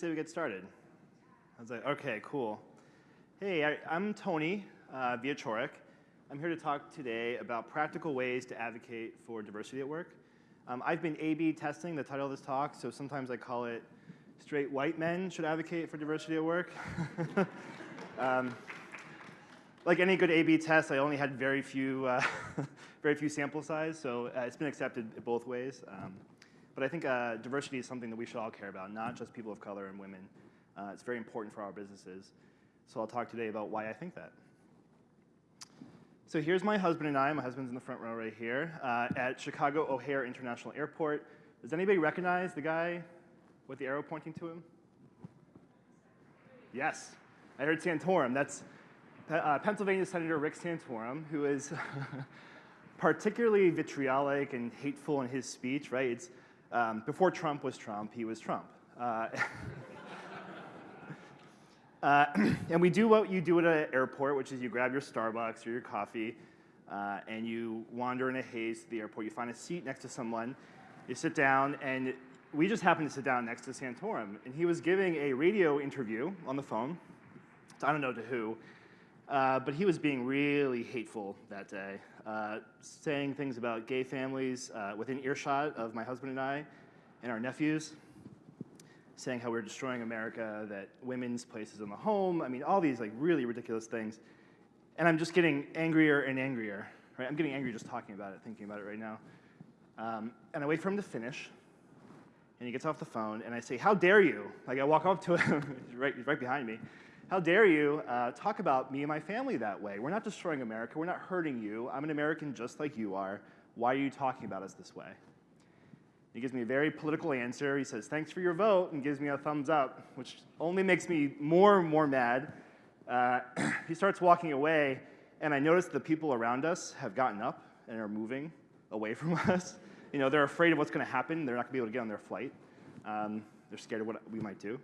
say we get started? I was like, okay, cool. Hey, I, am Tony uh, Wieczorek. I'm here to talk today about practical ways to advocate for diversity at work. Um, I've been A-B testing the title of this talk, so sometimes I call it Straight White Men Should Advocate for Diversity at Work. um, like any good A-B test, I only had very few, uh, very few sample size, so uh, it's been accepted both ways. Um, but I think uh, diversity is something that we should all care about, not just people of color and women. Uh, it's very important for our businesses. So I'll talk today about why I think that. So here's my husband and I. My husband's in the front row right here uh, at Chicago O'Hare International Airport. Does anybody recognize the guy with the arrow pointing to him? Yes, I heard Santorum. That's uh, Pennsylvania Senator Rick Santorum, who is particularly vitriolic and hateful in his speech, right? It's, um, before Trump was Trump, he was Trump. Uh, uh, and we do what you do at an airport, which is you grab your Starbucks or your coffee, uh, and you wander in a haze to the airport. You find a seat next to someone, you sit down, and we just happened to sit down next to Santorum. And he was giving a radio interview on the phone, I don't know to who, uh, but he was being really hateful that day, uh, saying things about gay families uh, within earshot of my husband and I and our nephews, saying how we are destroying America, that women's places in the home, I mean, all these like really ridiculous things. And I'm just getting angrier and angrier, right? I'm getting angry just talking about it, thinking about it right now. Um, and I wait for him to finish, and he gets off the phone, and I say, how dare you? Like I walk up to him, right, he's right behind me, how dare you uh, talk about me and my family that way? We're not destroying America. We're not hurting you. I'm an American just like you are. Why are you talking about us this way? He gives me a very political answer. He says, thanks for your vote, and gives me a thumbs up, which only makes me more and more mad. Uh, he starts walking away, and I notice the people around us have gotten up and are moving away from us. You know, they're afraid of what's going to happen. They're not going to be able to get on their flight. Um, they're scared of what we might do.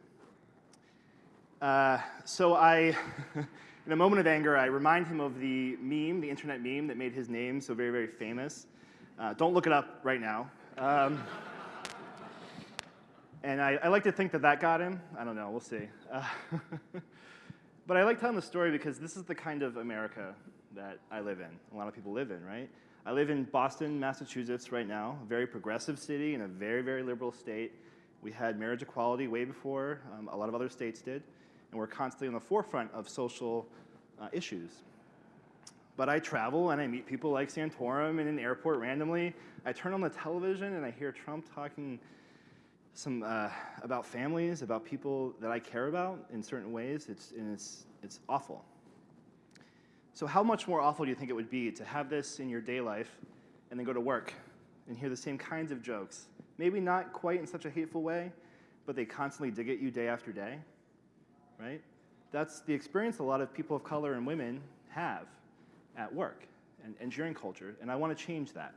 Uh, so I, in a moment of anger, I remind him of the meme, the internet meme that made his name so very, very famous. Uh, don't look it up right now. Um, and I, I, like to think that that got him. I don't know, we'll see. Uh, but I like telling the story because this is the kind of America that I live in, a lot of people live in, right? I live in Boston, Massachusetts right now, a very progressive city in a very, very liberal state. We had marriage equality way before um, a lot of other states did and we're constantly on the forefront of social uh, issues. But I travel and I meet people like Santorum in an airport randomly. I turn on the television and I hear Trump talking some uh, about families, about people that I care about in certain ways. It's, and it's, it's awful. So how much more awful do you think it would be to have this in your day life and then go to work and hear the same kinds of jokes? Maybe not quite in such a hateful way, but they constantly dig at you day after day right? That's the experience a lot of people of color and women have at work and engineering culture, and I want to change that.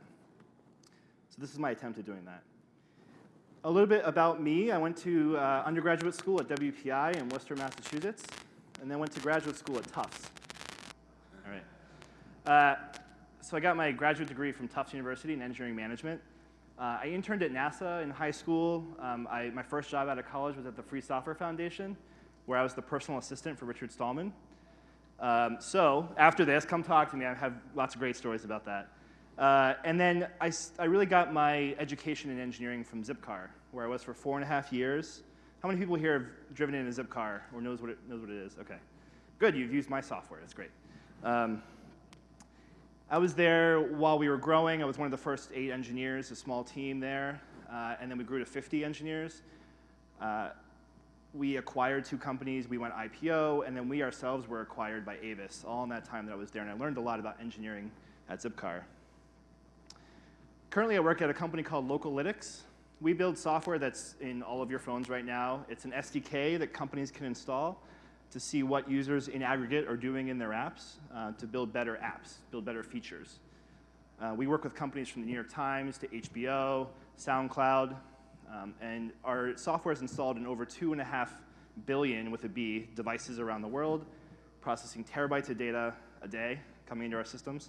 So this is my attempt at doing that. A little bit about me. I went to uh, undergraduate school at WPI in Worcester, Massachusetts, and then went to graduate school at Tufts. All right. Uh, so I got my graduate degree from Tufts University in engineering management. Uh, I interned at NASA in high school. Um, I, my first job out of college was at the Free Software Foundation, where I was the personal assistant for Richard Stallman. Um, so after this, come talk to me. I have lots of great stories about that. Uh, and then I, I really got my education in engineering from Zipcar, where I was for four and a half years. How many people here have driven in a Zipcar or knows what it, knows what it is? Okay. Good, you've used my software. That's great. Um, I was there while we were growing. I was one of the first eight engineers, a small team there. Uh, and then we grew to 50 engineers. Uh, we acquired two companies, we went IPO, and then we ourselves were acquired by Avis, all in that time that I was there, and I learned a lot about engineering at Zipcar. Currently, I work at a company called Localytics. We build software that's in all of your phones right now. It's an SDK that companies can install to see what users in aggregate are doing in their apps uh, to build better apps, build better features. Uh, we work with companies from the New York Times to HBO, SoundCloud, um, and our software is installed in over two and a half billion, with a B, devices around the world, processing terabytes of data a day coming into our systems.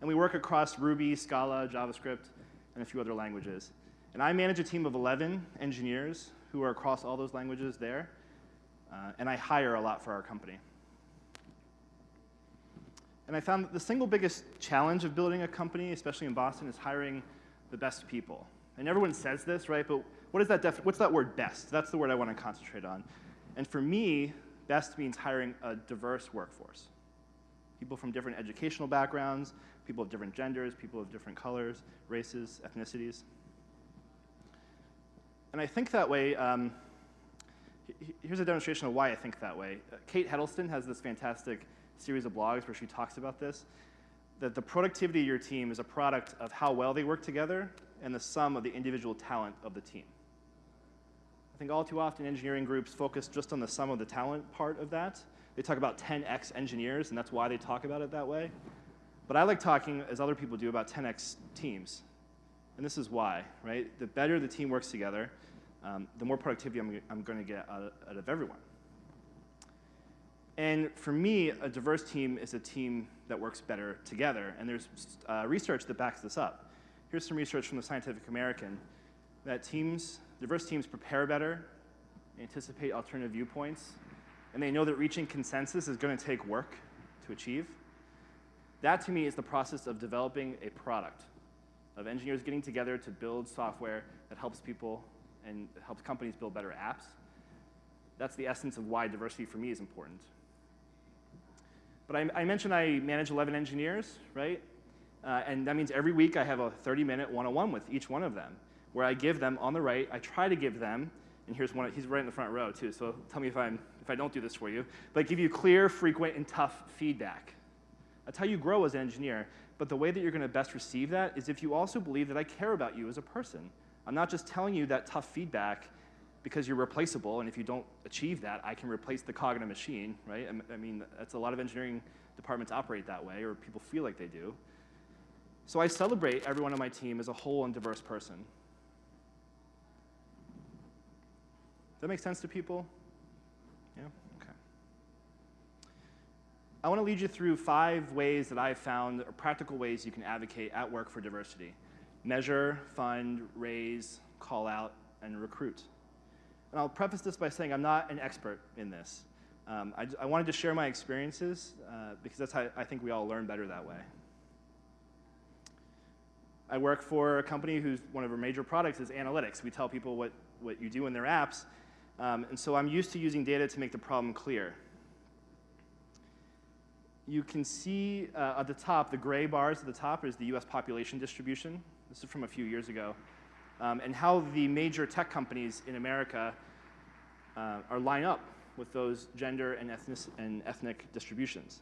And we work across Ruby, Scala, JavaScript, and a few other languages. And I manage a team of 11 engineers who are across all those languages there, uh, and I hire a lot for our company. And I found that the single biggest challenge of building a company, especially in Boston, is hiring the best people. And everyone says this, right? But what is that what's that word best? That's the word I want to concentrate on. And for me, best means hiring a diverse workforce. People from different educational backgrounds, people of different genders, people of different colors, races, ethnicities. And I think that way. Um, here's a demonstration of why I think that way. Kate Heddleston has this fantastic series of blogs where she talks about this that the productivity of your team is a product of how well they work together and the sum of the individual talent of the team. I think all too often engineering groups focus just on the sum of the talent part of that. They talk about 10x engineers, and that's why they talk about it that way. But I like talking, as other people do, about 10x teams. And this is why, right? The better the team works together, um, the more productivity I'm, I'm going to get out, out of everyone. And for me, a diverse team is a team that works better together. And there's uh, research that backs this up. Here's some research from the Scientific American that teams, diverse teams prepare better, anticipate alternative viewpoints, and they know that reaching consensus is going to take work to achieve. That to me is the process of developing a product, of engineers getting together to build software that helps people and helps companies build better apps. That's the essence of why diversity for me is important. But I, I mentioned I manage 11 engineers, right? Uh, and that means every week I have a 30-minute one-on-one with each one of them, where I give them on the right, I try to give them, and here's one, he's right in the front row too, so tell me if, I'm, if I don't do this for you, but I give you clear, frequent, and tough feedback. That's how you grow as an engineer, but the way that you're gonna best receive that is if you also believe that I care about you as a person. I'm not just telling you that tough feedback because you're replaceable, and if you don't achieve that, I can replace the cog in a machine, right? I mean, that's a lot of engineering departments operate that way, or people feel like they do. So I celebrate everyone on my team as a whole and diverse person. Does that make sense to people? Yeah? Okay. I want to lead you through five ways that I've found, or practical ways you can advocate at work for diversity. Measure, fund, raise, call out, and recruit. And I'll preface this by saying I'm not an expert in this. Um, I, I, wanted to share my experiences uh, because that's how I think we all learn better that way. I work for a company whose one of our major products is analytics. We tell people what, what you do in their apps. Um, and so I'm used to using data to make the problem clear. You can see uh, at the top, the gray bars at the top is the US population distribution. This is from a few years ago um, and how the major tech companies in America uh, are line up with those gender and ethnic, and ethnic distributions.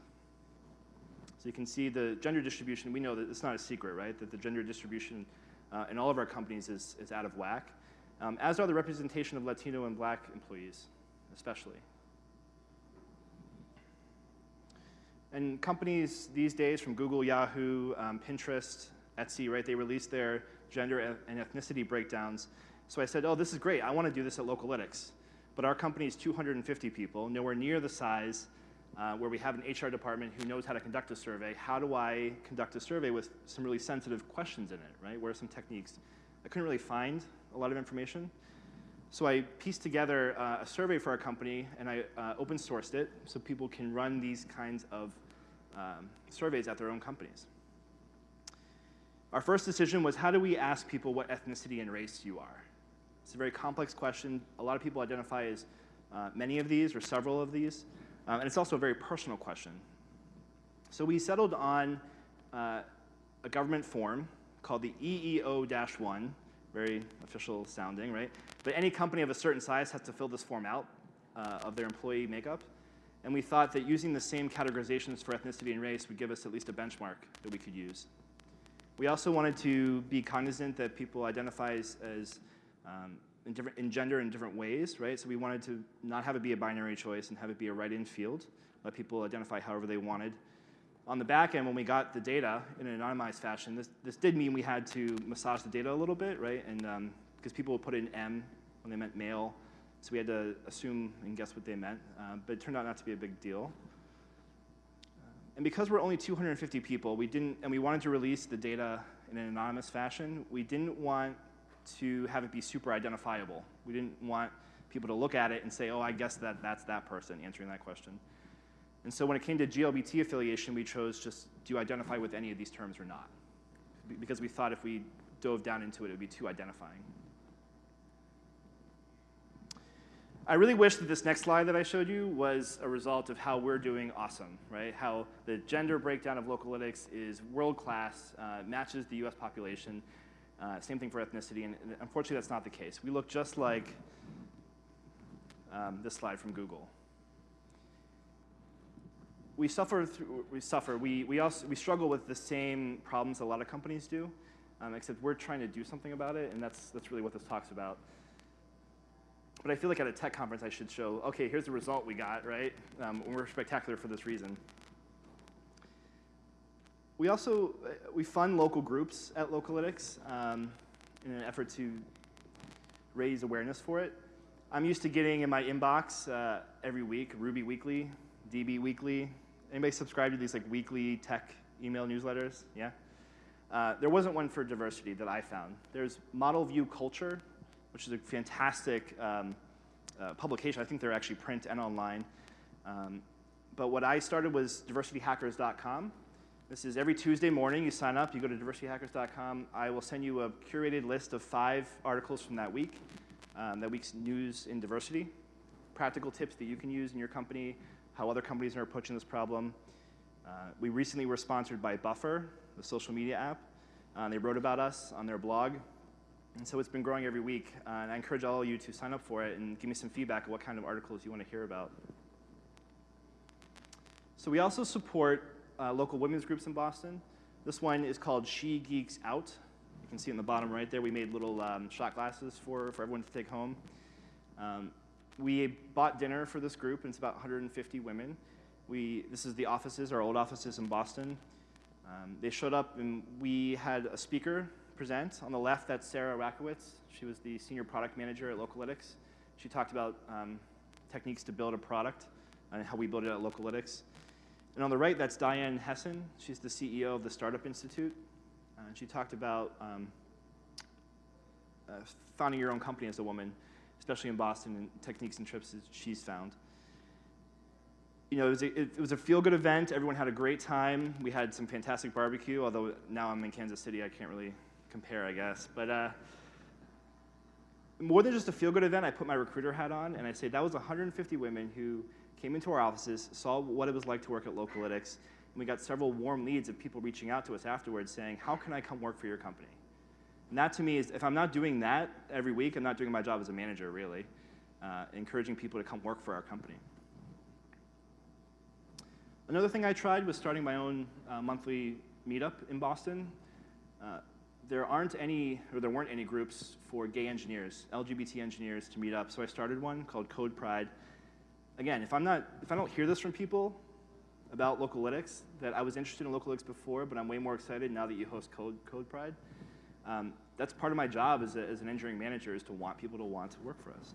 So you can see the gender distribution, we know that it's not a secret, right? That the gender distribution uh, in all of our companies is, is out of whack, um, as are the representation of Latino and black employees, especially. And companies these days from Google, Yahoo, um, Pinterest, Etsy, right, they release their gender and ethnicity breakdowns. So I said, oh, this is great. I want to do this at Localytics. But our company is 250 people, nowhere near the size uh, where we have an HR department who knows how to conduct a survey. How do I conduct a survey with some really sensitive questions in it, right? What are some techniques? I couldn't really find a lot of information. So I pieced together uh, a survey for our company and I uh, open sourced it so people can run these kinds of um, surveys at their own companies. Our first decision was how do we ask people what ethnicity and race you are? It's a very complex question. A lot of people identify as uh, many of these or several of these. Um, and it's also a very personal question. So we settled on uh, a government form called the EEO-1, very official sounding, right? But any company of a certain size has to fill this form out uh, of their employee makeup. And we thought that using the same categorizations for ethnicity and race would give us at least a benchmark that we could use. We also wanted to be cognizant that people identify as, as um, in, different, in gender in different ways, right? So we wanted to not have it be a binary choice and have it be a write-in field, let people identify however they wanted. On the back end, when we got the data in an anonymized fashion, this, this did mean we had to massage the data a little bit, right? And because um, people would put in M when they meant male, so we had to assume and guess what they meant, uh, but it turned out not to be a big deal. And because we're only 250 people, we didn't, and we wanted to release the data in an anonymous fashion, we didn't want to have it be super identifiable, We didn't want people to look at it and say, oh, I guess that that's that person answering that question. And so when it came to GLBT affiliation, we chose just do you identify with any of these terms or not? Because we thought if we dove down into it, it would be too identifying. I really wish that this next slide that I showed you was a result of how we're doing awesome, right? How the gender breakdown of Localytics is world-class, uh, matches the US population. Uh, same thing for ethnicity, and, and, unfortunately that's not the case. We look just like um, this slide from Google. We suffer, through, we suffer, we, we, also, we struggle with the same problems a lot of companies do, um, except we're trying to do something about it, and that's, that's really what this talk's about. But I feel like at a tech conference, I should show, okay, here's the result we got, right? Um, we're spectacular for this reason. We also, uh, we fund local groups at Localytics um, in an effort to raise awareness for it. I'm used to getting in my inbox uh, every week, Ruby Weekly, DB Weekly. Anybody subscribe to these like weekly tech email newsletters? Yeah? Uh, there wasn't one for diversity that I found. There's Model View Culture, which is a fantastic um, uh, publication. I think they're actually print and online. Um, but what I started was diversityhackers.com. This is every Tuesday morning. You sign up, you go to diversityhackers.com. I will send you a curated list of five articles from that week, um, that week's news in diversity, practical tips that you can use in your company, how other companies are approaching this problem. Uh, we recently were sponsored by Buffer, the social media app. Uh, they wrote about us on their blog. And so it's been growing every week. Uh, and I encourage all of you to sign up for it and give me some feedback of what kind of articles you want to hear about. So we also support uh, local women's groups in Boston. This one is called She Geeks Out. You can see in the bottom right there, we made little um, shot glasses for, for everyone to take home. Um, we bought dinner for this group, and it's about 150 women. We, this is the offices, our old offices in Boston. Um, they showed up, and we had a speaker present. On the left, that's Sarah Rakowitz. She was the senior product manager at Localytics. She talked about um, techniques to build a product and how we build it at Localytics. And on the right, that's Diane Hessan. She's the CEO of the Startup Institute. Uh, and she talked about um, uh, founding your own company as a woman, especially in Boston, and techniques and trips that she's found you know, it was, a, it was a feel-good event. Everyone had a great time. We had some fantastic barbecue, although now I'm in Kansas City, I can't really compare, I guess. But uh, more than just a feel-good event, I put my recruiter hat on, and I say that was 150 women who came into our offices, saw what it was like to work at Localytics, and we got several warm leads of people reaching out to us afterwards saying, how can I come work for your company? And that to me is, if I'm not doing that every week, I'm not doing my job as a manager, really, uh, encouraging people to come work for our company. Another thing I tried was starting my own uh, monthly meetup in Boston. Uh, there aren't any, or there weren't any groups for gay engineers, LGBT engineers to meet up, so I started one called Code Pride. Again, if I'm not, if I don't hear this from people about Localytics, that I was interested in Localytics before, but I'm way more excited now that you host Code, Code Pride, um, that's part of my job as, a, as an engineering manager is to want people to want to work for us.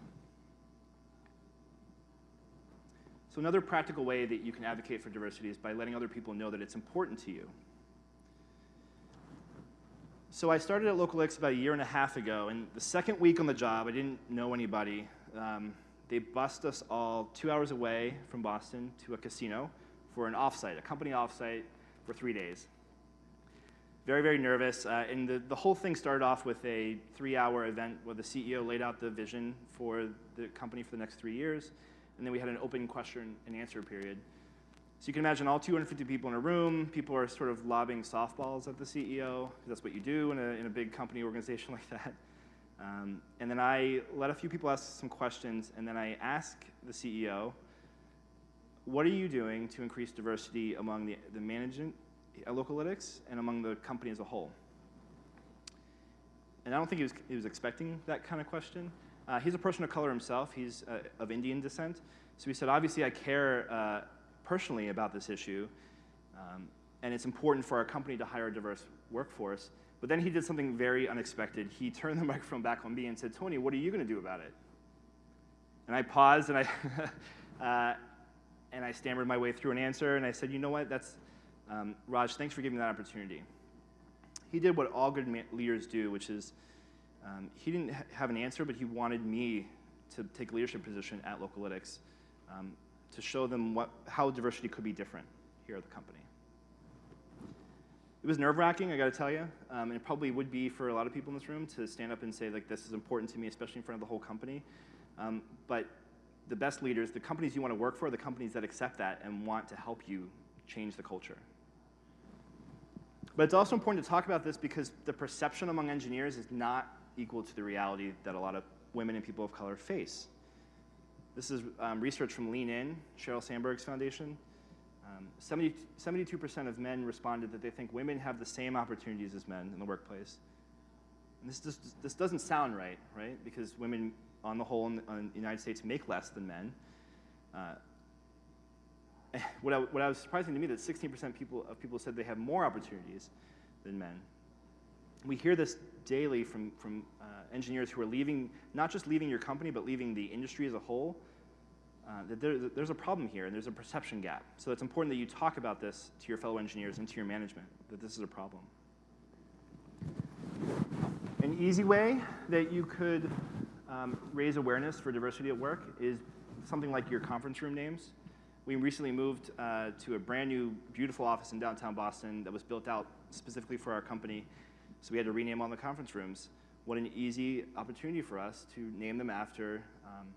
So another practical way that you can advocate for diversity is by letting other people know that it's important to you. So I started at Localytics about a year and a half ago, and the second week on the job, I didn't know anybody. Um, they bussed us all two hours away from Boston to a casino for an offsite, a company offsite for three days. Very, very nervous. Uh, and the, the whole thing started off with a three-hour event where the CEO laid out the vision for the company for the next three years and then we had an open question and answer period. So you can imagine all 250 people in a room, people are sort of lobbing softballs at the CEO, that's what you do in a, in a big company organization like that. Um, and then I let a few people ask some questions, and then I ask the CEO, what are you doing to increase diversity among the, the management at Localytics and among the company as a whole? And I don't think he was, he was expecting that kind of question. Uh, he's a person of color himself. He's uh, of Indian descent. So he said, obviously, I care uh, personally about this issue, um, and it's important for our company to hire a diverse workforce. But then he did something very unexpected. He turned the microphone back on me and said, Tony, what are you going to do about it? And I paused and I, uh, and I stammered my way through an answer, and I said, you know what, that's, um, Raj, thanks for giving me that opportunity. He did what all good leaders do, which is Um, he didn't ha- have an answer, but he wanted me to take a leadership position at Localytics um, to show them what, how diversity could be different here at the company. It was nerve-wracking, I got to tell you, um, and it probably would be for a lot of people in this room to stand up and say like this is important to me, especially in front of the whole company. Um, but the best leaders, the companies you want to work for, are the companies that accept that and want to help you change the culture. But it's also important to talk about this because the perception among engineers is not equal to the reality that a lot of women and people of color face. This is um, research from Lean In, Sheryl Sandberg's foundation. Um, 70, 72% of men responded that they think women have the same opportunities as men in the workplace. And this, just, this doesn't sound right, right? Because women, on the whole, in the, in the United States make less than men. Uh, what, I, what I was surprising to me that 16% people, of people said they have more opportunities than men. We hear this daily from, from uh, engineers who are leaving, not just leaving your company, but leaving the industry as a whole, uh, that there, there's a problem here and there's a perception gap. So it's important that you talk about this to your fellow engineers and to your management, that this is a problem. An easy way that you could um, raise awareness for diversity at work is something like your conference room names. We recently moved uh, to a brand new, beautiful office in downtown Boston that was built out specifically for our company. So we had to rename all the conference rooms. What an easy opportunity for us to name them after um,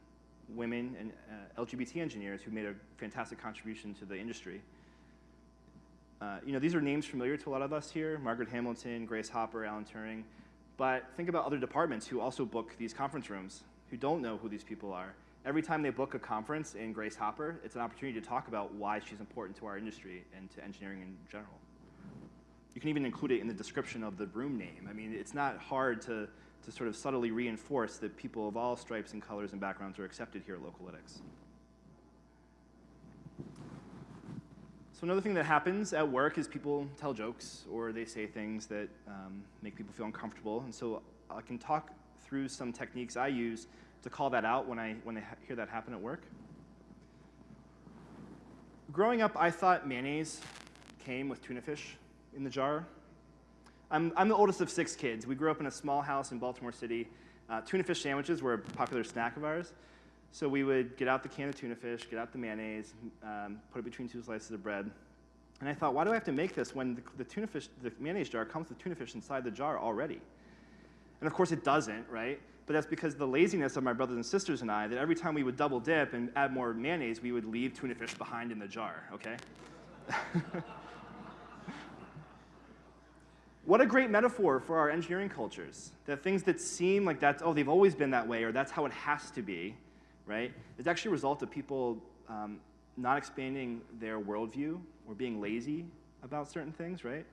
women and uh, LGBT engineers who made a fantastic contribution to the industry. Uh, you know, these are names familiar to a lot of us here, Margaret Hamilton, Grace Hopper, Alan Turing. But think about other departments who also book these conference rooms, who don't know who these people are. Every time they book a conference in Grace Hopper, it's an opportunity to talk about why she's important to our industry and to engineering in general. You can even include it in the description of the room name. I mean, it's not hard to, to sort of subtly reinforce that people of all stripes and colors and backgrounds are accepted here at Localytics. So another thing that happens at work is people tell jokes or they say things that um, make people feel uncomfortable. And so I can talk through some techniques I use to call that out when I, when I hear that happen at work. Growing up, I thought mayonnaise came with tuna fish in the jar. I'm, I'm the oldest of six kids. We grew up in a small house in Baltimore City. Uh, tuna fish sandwiches were a popular snack of ours. So we would get out the can of tuna fish, get out the mayonnaise, um, put it between two slices of bread. And I thought, why do I have to make this when the, the, tuna fish, the mayonnaise jar comes with tuna fish inside the jar already? And of course it doesn't, right? But that's because the laziness of my brothers and sisters and I, that every time we would double dip and add more mayonnaise, we would leave tuna fish behind in the jar, okay? what a great metaphor for our engineering cultures. That things that seem like that's, oh, they've always been that way, or that's how it has to be, right? It's actually a result of people um, not expanding their worldview or being lazy about certain things, right?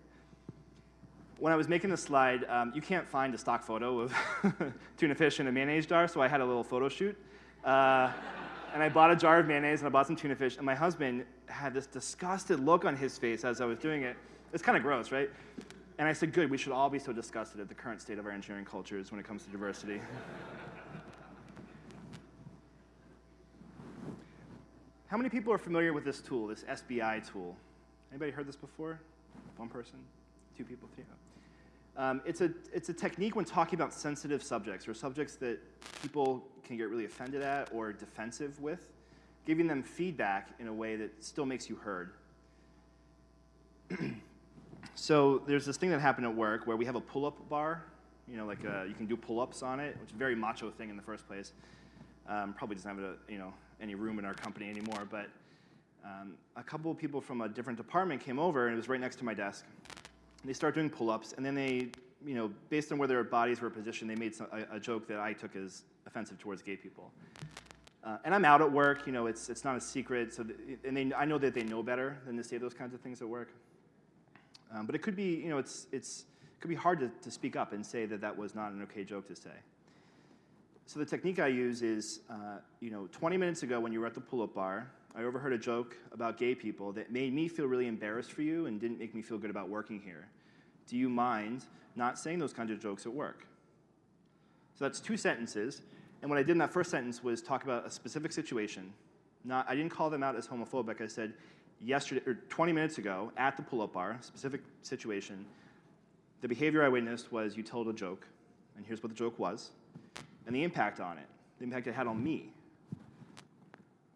When I was making this slide, um, you can't find a stock photo of tuna fish in a mayonnaise jar, so I had a little photo shoot. Uh, and I bought a jar of mayonnaise and I bought some tuna fish, and my husband had this disgusted look on his face as I was doing it. It's kind of gross, right? And I said, good, we should all be so disgusted at the current state of our engineering cultures when it comes to diversity. How many people are familiar with this tool, this SBI tool? Anybody heard this before? One person? Two people? Three? Um, it's, a, it's a technique when talking about sensitive subjects or subjects that people can get really offended at or defensive with, giving them feedback in a way that still makes you heard. So there's this thing that happened at work where we have a pull-up bar, you know, like uh, you can do pull-ups on it, which is a very macho thing in the first place. Um, probably doesn't have a, you know, any room in our company anymore, but um, a couple of people from a different department came over and it was right next to my desk. They start doing pull-ups and then they, you know, based on where their bodies were positioned, they made some, a, a, joke that I took as offensive towards gay people. Uh, and I'm out at work, you know, it's, it's not a secret, so and they, I know that they know better than to say those kinds of things at work. Um, but it could be, you know, it's, it's, it could be hard to, to speak up and say that that was not an okay joke to say. So the technique I use is, uh, you know, 20 minutes ago when you were at the pull-up bar, I overheard a joke about gay people that made me feel really embarrassed for you and didn't make me feel good about working here. Do you mind not saying those kinds of jokes at work? So that's two sentences. And what I did in that first sentence was talk about a specific situation. Not, I didn't call them out as homophobic. I said, yesterday, or 20 minutes ago, at the pull-up bar, specific situation, the behavior I witnessed was you told a joke and here's what the joke was, and the impact on it, the impact it had on me.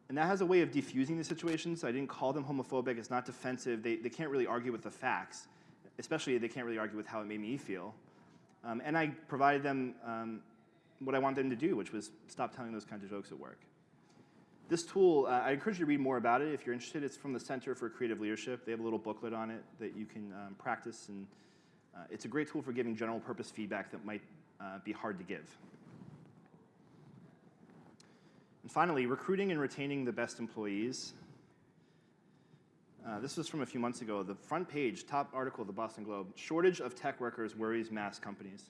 And that has a way of defusing the situation, so I didn't call them homophobic. It's not defensive. They, they can't really argue with the facts, especially they can't really argue with how it made me feel. Um, and I provided them um, what I wanted them to do, which was stop telling those kinds of jokes at work. This tool, uh, I encourage you to read more about it if you're interested. It's from the Center for Creative Leadership. They have a little booklet on it that you can um, practice, and uh, it's a great tool for giving general purpose feedback that might uh, be hard to give. And finally, recruiting and retaining the best employees. Uh, this was from a few months ago. The front page, top article of the Boston Globe, shortage of tech workers worries mass companies.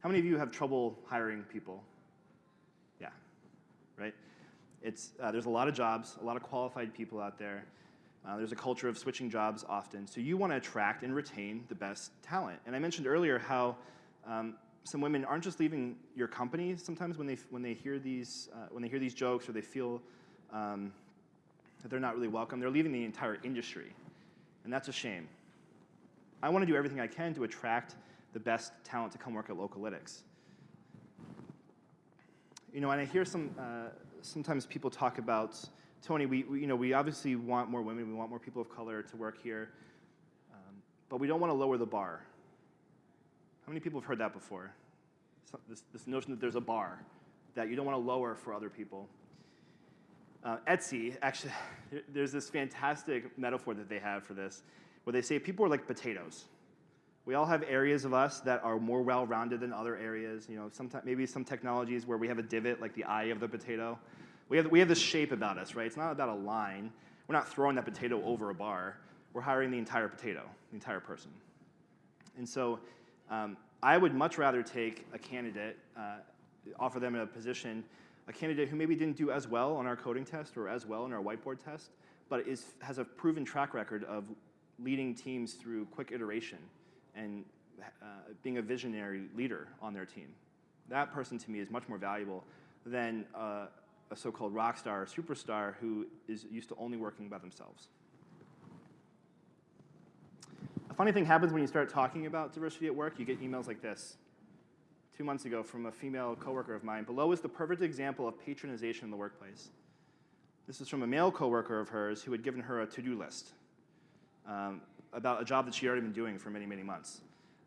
How many of you have trouble hiring people? Yeah, right? It's, uh, there's a lot of jobs, a lot of qualified people out there. Uh, there's a culture of switching jobs often. So you want to attract and retain the best talent. And I mentioned earlier how um, some women aren't just leaving your company sometimes when they, when they, hear, these, uh, when they hear these jokes or they feel um, that they're not really welcome. They're leaving the entire industry. And that's a shame. I want to do everything I can to attract the best talent to come work at Localytics. You know, and I hear some, uh, sometimes people talk about, Tony, we, we, you know, we obviously want more women, we want more people of color to work here, um, but we don't want to lower the bar. How many people have heard that before? So this, this notion that there's a bar that you don't want to lower for other people. Uh, Etsy, actually, there's this fantastic metaphor that they have for this, where they say people are like potatoes. We all have areas of us that are more well-rounded than other areas. You know, sometimes maybe some technologies where we have a divot, like the eye of the potato. We have, we have this shape about us, right? It's not about a line. We're not throwing that potato over a bar. We're hiring the entire potato, the entire person. And so um, I would much rather take a candidate, uh, offer them a position, a candidate who maybe didn't do as well on our coding test or as well in our whiteboard test, but is, has a proven track record of leading teams through quick iteration and uh, being a visionary leader on their team. That person to me is much more valuable than uh, a so-called rock star or superstar who is used to only working by themselves. A funny thing happens when you start talking about diversity at work. You get emails like this. Two months ago from a female coworker of mine. Below is the perfect example of patronization in the workplace. This is from a male coworker of hers who had given her a to-do list. Um, about a job that she had already been doing for many, many months.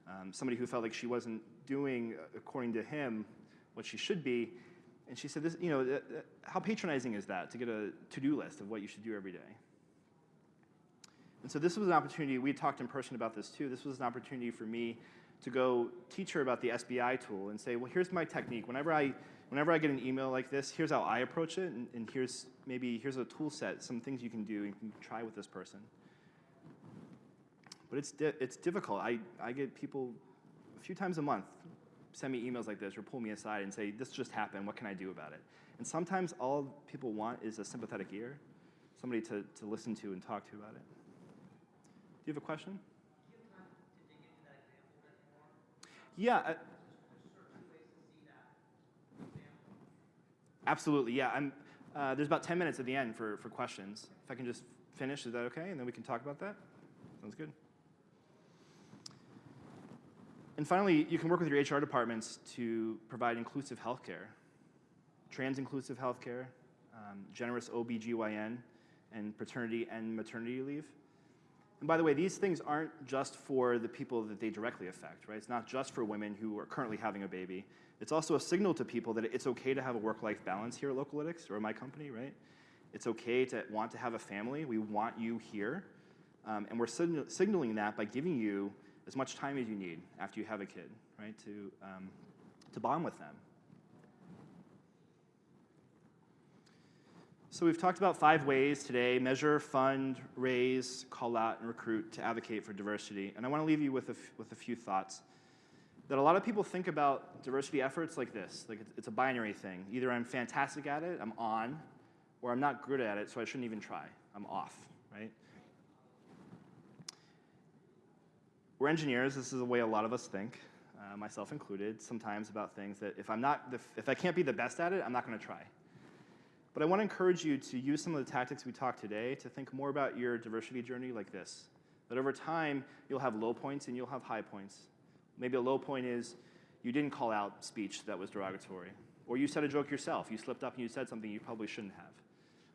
Um, somebody who felt like she wasn't doing, according to him, what she should be. And she said, this, you know, uh, uh, how patronizing is that to get a to-do list of what you should do every day? And so this was an opportunity, we talked in person about this too, this was an opportunity for me to go teach her about the SBI tool and say, well, here's my technique. Whenever I, whenever I get an email like this, here's how I approach it, and, and here's maybe, here's a tool set, some things you can do and you can try with this person. But it's, di it's difficult. I, I get people a few times a month send me emails like this or pull me aside and say, this just happened, what can I do about it? And sometimes all people want is a sympathetic ear, somebody to, to listen to and talk to about it. Do you have a question? Yeah. Absolutely, yeah. I'm, uh, there's about 10 minutes at the end for, for questions. If I can just finish, is that okay? And then we can talk about that? Sounds good. And finally, you can work with your HR departments to provide inclusive healthcare, trans-inclusive healthcare, um, generous OBGYN, and paternity and maternity leave. And by the way, these things aren't just for the people that they directly affect, right? It's not just for women who are currently having a baby. It's also a signal to people that it's okay to have a work-life balance here at Localytics or my company, right? It's okay to want to have a family. We want you here. Um, and we're signaling that by giving you as much time as you need after you have a kid, right, to, um, to bond with them. So we've talked about five ways today, measure, fund, raise, call out, and recruit to advocate for diversity. And I want to leave you with a, with a few thoughts. That a lot of people think about diversity efforts like this, like it's, it's a binary thing. Either I'm fantastic at it, I'm on, or I'm not good at it, so I shouldn't even try. I'm off, right? We're engineers. This is the way a lot of us think, uh, myself included, sometimes about things that if I'm not, if I can't be the best at it, I'm not going to try. But I want to encourage you to use some of the tactics we talked today to think more about your diversity journey like this. That over time, you'll have low points and you'll have high points. Maybe a low point is you didn't call out speech that was derogatory. Or you said a joke yourself. You slipped up and you said something you probably shouldn't have.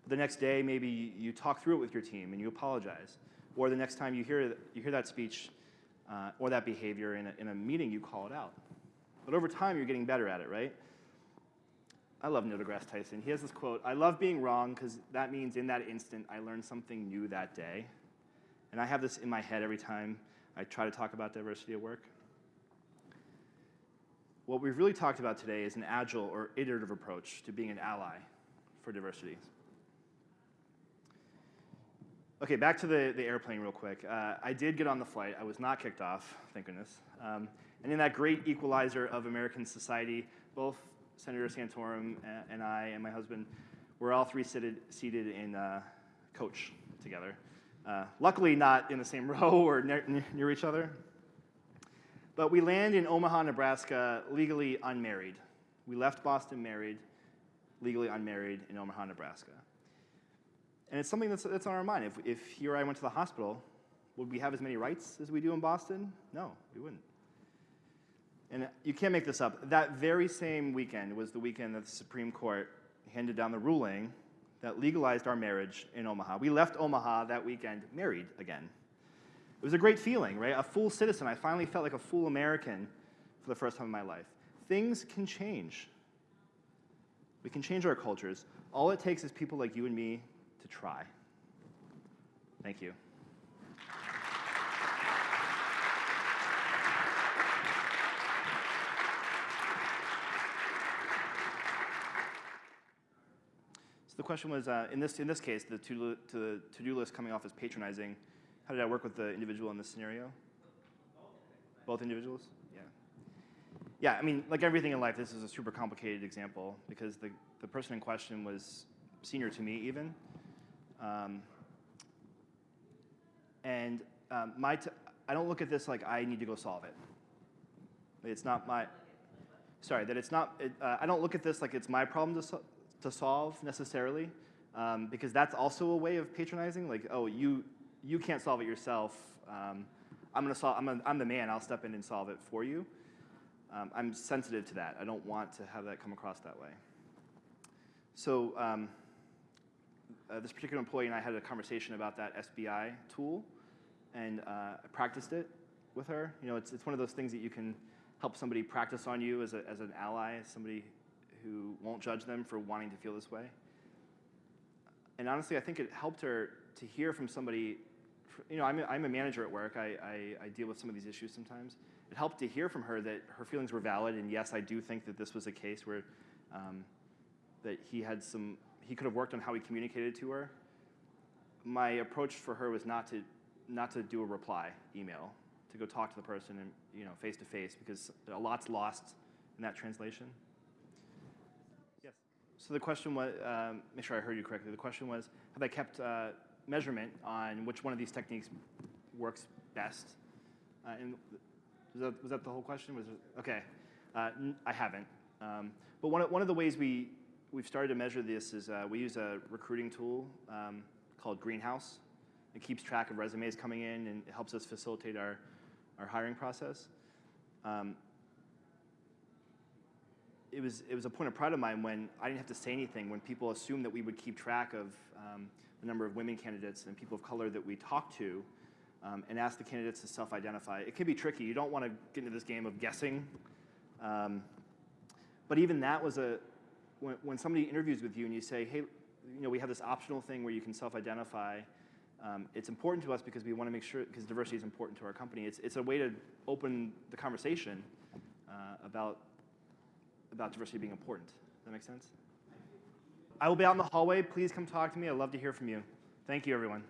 But the next day, maybe you talk through it with your team and you apologize. Or the next time you hear, you hear that speech uh, or that behavior in a, in a meeting, you call it out. But over time, you're getting better at it, right? I love Neil deGrasse Tyson. He has this quote I love being wrong because that means in that instant I learned something new that day. And I have this in my head every time I try to talk about diversity at work. What we've really talked about today is an agile or iterative approach to being an ally for diversity. Okay, back to the, the airplane real quick. Uh, I did get on the flight. I was not kicked off, thank goodness. Um, and in that great equalizer of American society, both Senator Santorum and I and my husband were all three seated, seated in uh, coach together. Uh, luckily, not in the same row or near, near each other. But we land in Omaha, Nebraska, legally unmarried. We left Boston married, legally unmarried in Omaha, Nebraska. And it's something that's, that's on our mind. If, if he or I went to the hospital, would we have as many rights as we do in Boston? No, we wouldn't. And you can't make this up. That very same weekend was the weekend that the Supreme Court handed down the ruling that legalized our marriage in Omaha. We left Omaha that weekend married again. It was a great feeling, right? A full citizen. I finally felt like a full American for the first time in my life. Things can change. We can change our cultures. All it takes is people like you and me to try. Thank you. So the question was, uh, in, this, in this case, the to-do to list coming off as patronizing, how did I work with the individual in this scenario? Both individuals? Yeah. Yeah, I mean, like everything in life, this is a super complicated example because the, the person in question was senior to me even. Um, and um, my t- I don't look at this like I need to go solve it. It's not my, sorry, that it's not, it, uh, I don't look at this like it's my problem to, so, to solve necessarily, um, because that's also a way of patronizing. Like, oh, you, you can't solve it yourself. Um, I'm gonna solve, I'm, a, I'm the man, I'll step in and solve it for you. Um, I'm sensitive to that. I don't want to have that come across that way. So, um, uh, this particular employee and I had a conversation about that SBI tool, and uh, I practiced it with her. You know, it's, it's one of those things that you can help somebody practice on you as, a, as an ally, as somebody who won't judge them for wanting to feel this way. And honestly, I think it helped her to hear from somebody. You know, I'm a, I'm a manager at work. I, I, I deal with some of these issues sometimes. It helped to hear from her that her feelings were valid, and yes, I do think that this was a case where um, that he had some he could have worked on how he communicated to her. My approach for her was not to not to do a reply email, to go talk to the person and you know face to face because a lot's lost in that translation. Yes. So the question was, um, make sure I heard you correctly. The question was, have I kept uh, measurement on which one of these techniques works best? Uh, and was that, was that the whole question? Was okay. Uh, I haven't. Um, but one of, one of the ways we we've started to measure this is uh, we use a recruiting tool um, called Greenhouse. It keeps track of resumes coming in and it helps us facilitate our, our hiring process. Um, it was, it was a point of pride of mine when I didn't have to say anything, when people assumed that we would keep track of um, the number of women candidates and people of color that we talked to um, and ask the candidates to self-identify. It can be tricky. You don't want to get into this game of guessing. Um, but even that was a, when, when somebody interviews with you and you say, hey, you know, we have this optional thing where you can self-identify, um, it's important to us because we want to make sure, because diversity is important to our company. It's, it's a way to open the conversation uh, about, about diversity being important. Does that make sense? I will be out in the hallway. Please come talk to me. I'd love to hear from you. Thank you, everyone.